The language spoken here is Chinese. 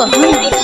嗯